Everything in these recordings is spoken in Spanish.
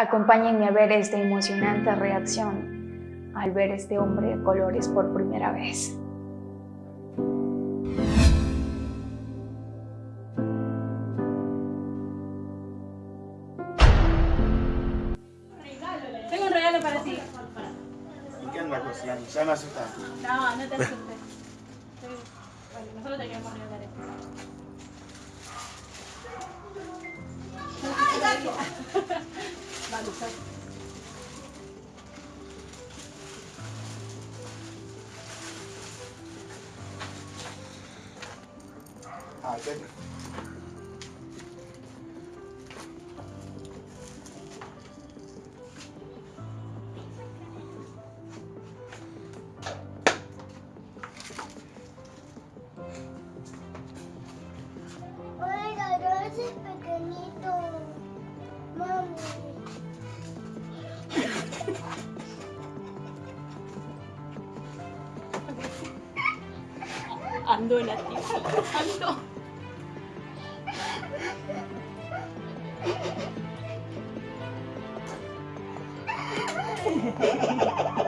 Acompáñenme a ver esta emocionante reacción al ver este hombre de colores por primera vez. Tengo un regalo para ti. ¿Y qué anda cocinando? Ya me asustaste. No, no te asustes. Bueno, nosotros te queremos regalar esto. Thôi. Ando la tía. Ando.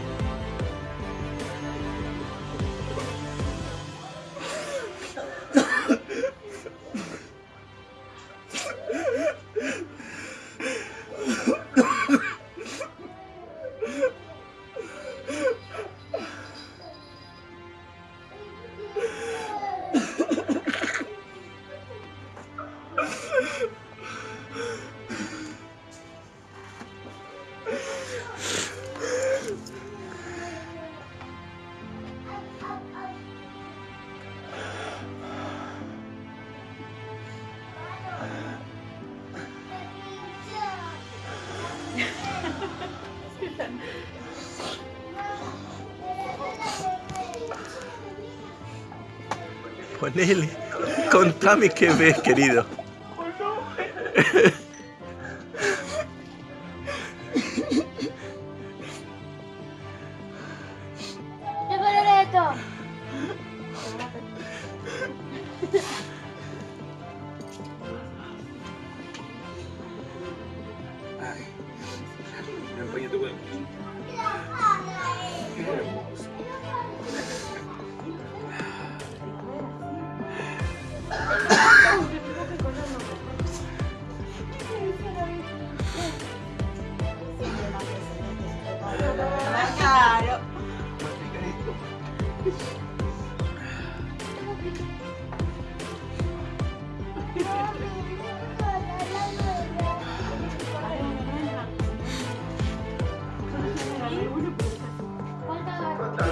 Ponele, contame qué ves, querido. Claro.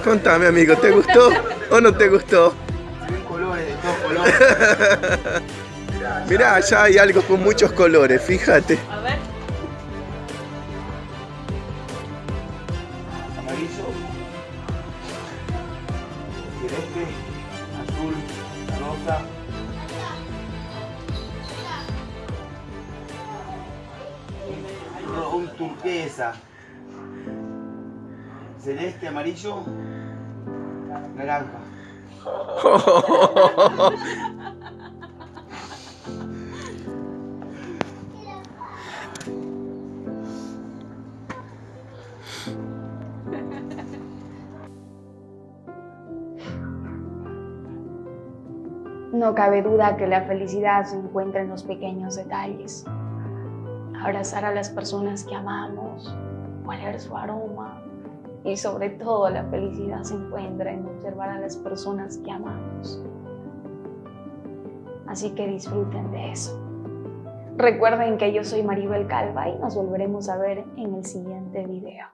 Contame, amigo, ¿te gustó o no te gustó? Se ven colores de todos colores. Mirá, allá hay algo con muchos colores, fíjate. A ver. Amarillo. Celeste. Azul. Rosa. Turquesa. Celeste, amarillo. Naranja. No cabe duda que la felicidad se encuentra en los pequeños detalles. Abrazar a las personas que amamos, oler su aroma y sobre todo la felicidad se encuentra en observar a las personas que amamos. Así que disfruten de eso. Recuerden que yo soy Maribel Calva y nos volveremos a ver en el siguiente video.